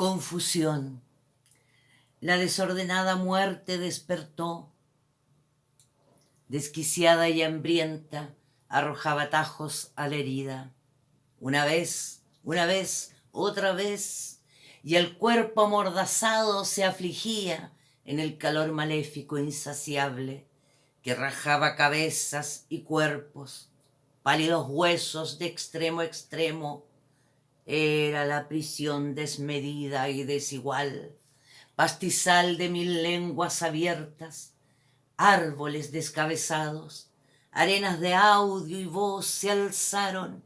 Confusión. La desordenada muerte despertó. Desquiciada y hambrienta, arrojaba tajos a la herida. Una vez, una vez, otra vez, y el cuerpo amordazado se afligía en el calor maléfico insaciable que rajaba cabezas y cuerpos, pálidos huesos de extremo a extremo, era la prisión desmedida y desigual, pastizal de mil lenguas abiertas, árboles descabezados, arenas de audio y voz se alzaron,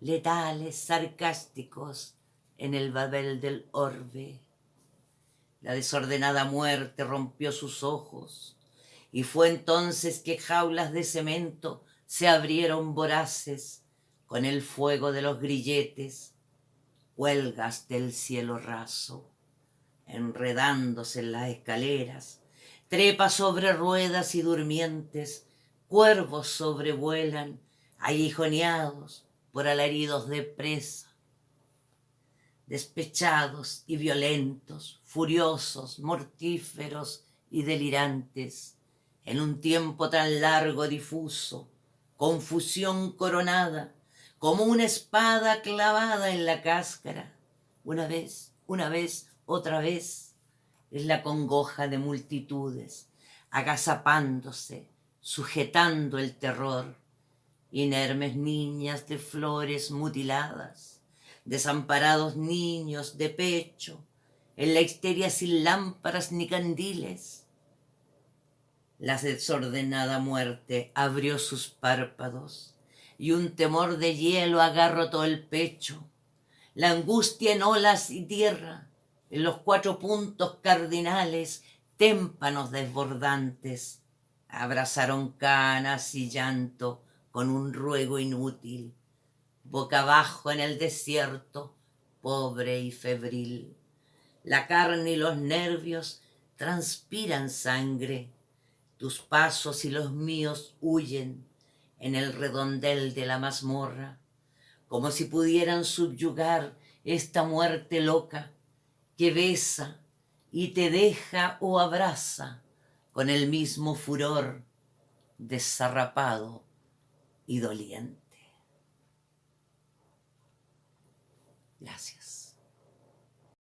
letales, sarcásticos, en el babel del orbe. La desordenada muerte rompió sus ojos, y fue entonces que jaulas de cemento se abrieron voraces con el fuego de los grilletes, huelgas del cielo raso, enredándose en las escaleras, trepa sobre ruedas y durmientes, cuervos sobrevuelan, aguijoneados por alaridos de presa, despechados y violentos, furiosos, mortíferos y delirantes, en un tiempo tan largo difuso, confusión coronada, como una espada clavada en la cáscara. Una vez, una vez, otra vez, es la congoja de multitudes, agazapándose, sujetando el terror, inermes niñas de flores mutiladas, desamparados niños de pecho, en la histeria sin lámparas ni candiles. La desordenada muerte abrió sus párpados, y un temor de hielo agarró todo el pecho. La angustia en olas y tierra, en los cuatro puntos cardinales, témpanos desbordantes, abrazaron canas y llanto con un ruego inútil, boca abajo en el desierto, pobre y febril. La carne y los nervios transpiran sangre, tus pasos y los míos huyen, en el redondel de la mazmorra, como si pudieran subyugar esta muerte loca que besa y te deja o abraza con el mismo furor desarrapado y doliente. Gracias.